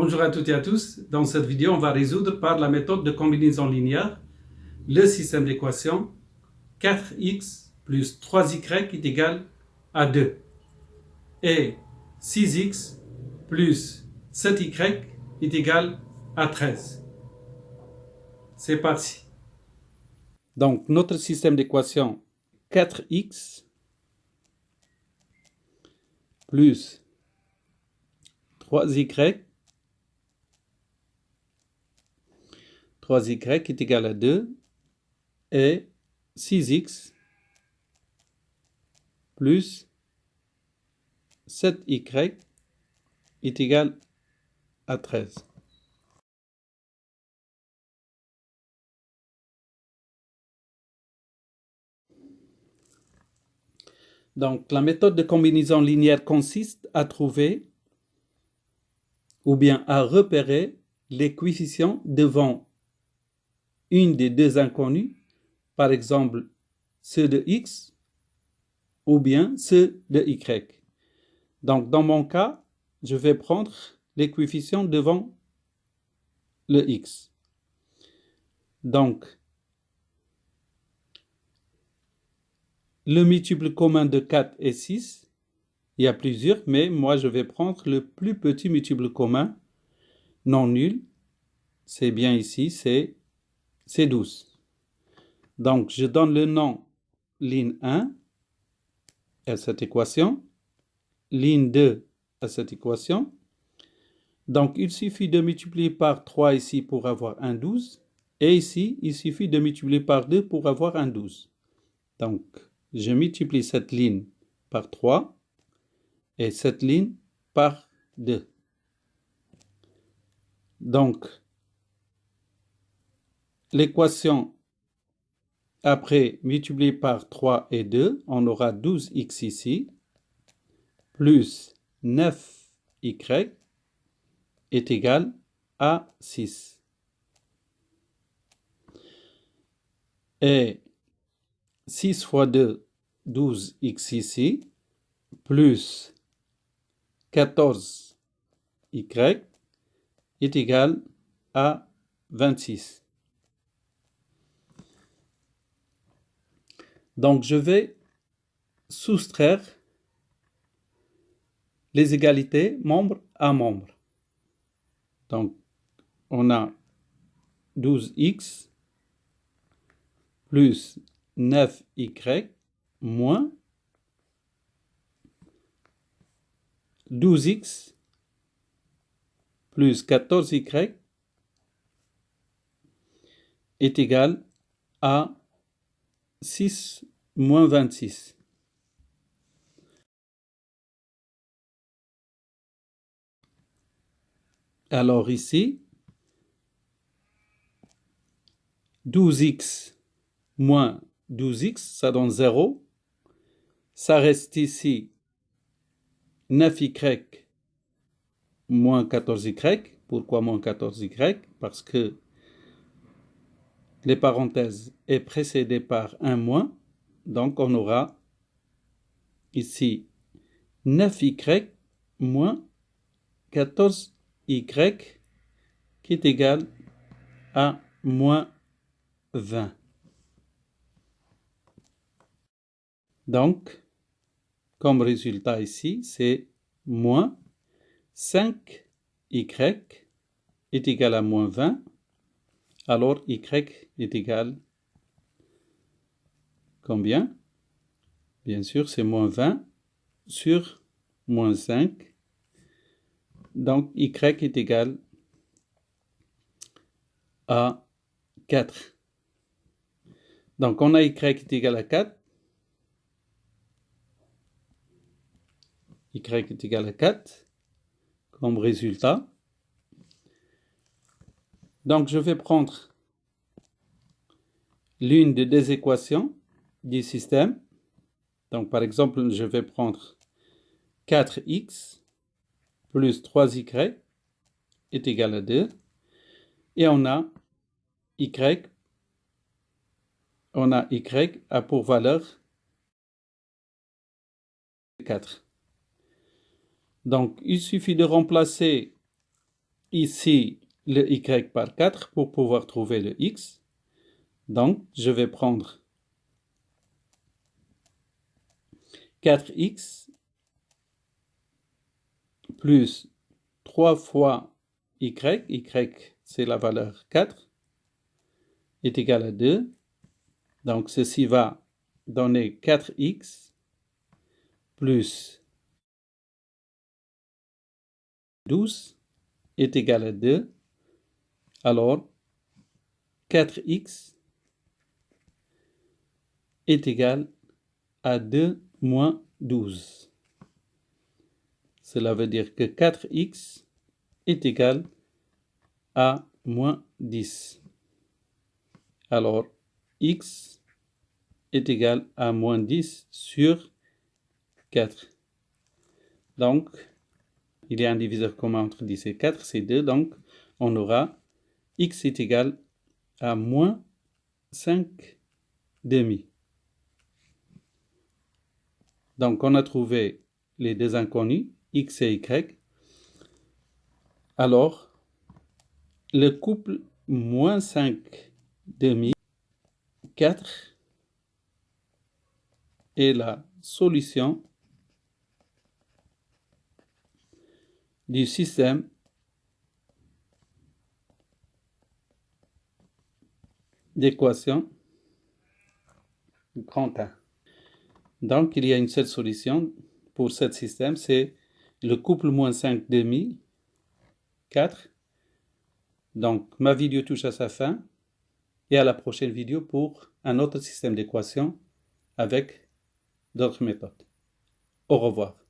Bonjour à toutes et à tous. Dans cette vidéo, on va résoudre par la méthode de combinaison linéaire le système d'équation 4x plus 3y est égal à 2 et 6x plus 7y est égal à 13. C'est parti. Donc, notre système d'équation 4x plus 3y 3y est égal à 2 et 6x plus 7y est égal à 13. Donc, la méthode de combinaison linéaire consiste à trouver ou bien à repérer les coefficients devant une des deux inconnues, par exemple ceux de x ou bien ceux de y. Donc dans mon cas, je vais prendre les devant le x. Donc, le multiple commun de 4 et 6, il y a plusieurs, mais moi je vais prendre le plus petit multiple commun non nul. C'est bien ici, c'est c'est 12. Donc, je donne le nom ligne 1 à cette équation, ligne 2 à cette équation. Donc, il suffit de multiplier par 3 ici pour avoir un 12. Et ici, il suffit de multiplier par 2 pour avoir un 12. Donc, je multiplie cette ligne par 3 et cette ligne par 2. Donc, l'équation après multipliée par 3 et 2, on aura 12x ici, plus 9y est égal à 6. Et 6 fois 2, 12x ici, plus 14y est égal à 26. Donc, je vais soustraire les égalités membre à membre. Donc, on a 12x plus 9y moins 12x plus 14y est égal à 6 moins 26. Alors ici, 12x moins 12x, ça donne 0. Ça reste ici 9y moins 14y. Pourquoi moins 14y Parce que les parenthèses est précédé par un moins. Donc on aura ici 9y moins 14y qui est égal à moins 20. Donc, comme résultat ici, c'est moins 5y est égal à moins 20 alors y est égal combien Bien? Sûr, c'est moins 20 sur moins 5. Donc, y est égal à 4. Donc, on a y est égal à 4. y est égal à 4 comme résultat. Donc, je vais prendre l'une des deux équations du système. Donc, par exemple, je vais prendre 4x plus 3y est égal à 2. Et on a y, on a y a pour valeur 4. Donc, il suffit de remplacer ici le y par 4 pour pouvoir trouver le x. Donc, je vais prendre 4x plus 3 fois y, y c'est la valeur 4, est égal à 2. Donc ceci va donner 4x plus 12 est égal à 2. Alors 4x est égal à 2 moins 12. Cela veut dire que 4x est égal à moins 10. Alors, x est égal à moins 10 sur 4. Donc, il y a un diviseur commun entre 10 et 4, c'est 2. Donc, on aura x est égal à moins 5 demi. Donc, on a trouvé les deux inconnus, x et y. Alors, le couple moins 5 demi 4 est la solution du système d'équation grand A. Donc, il y a une seule solution pour ce système, c'est le couple moins 5 demi, 4. Donc, ma vidéo touche à sa fin et à la prochaine vidéo pour un autre système d'équation avec d'autres méthodes. Au revoir.